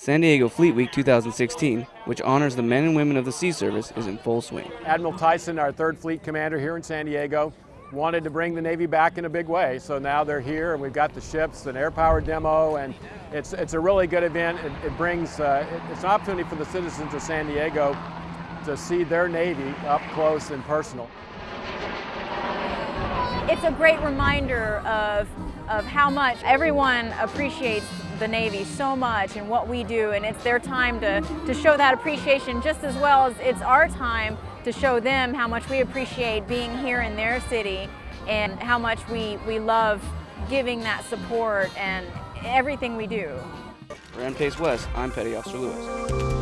San Diego Fleet Week 2016, which honors the men and women of the Sea Service, is in full swing. Admiral Tyson, our third fleet commander here in San Diego, wanted to bring the Navy back in a big way. So now they're here and we've got the ships, an air power demo, and it's, it's a really good event. It, it brings, uh, it, it's an opportunity for the citizens of San Diego to see their Navy up close and personal. It's a great reminder of, of how much everyone appreciates the Navy so much and what we do and it's their time to, to show that appreciation just as well as it's our time to show them how much we appreciate being here in their city and how much we, we love giving that support and everything we do. For NPASE West, I'm Petty Officer Lewis.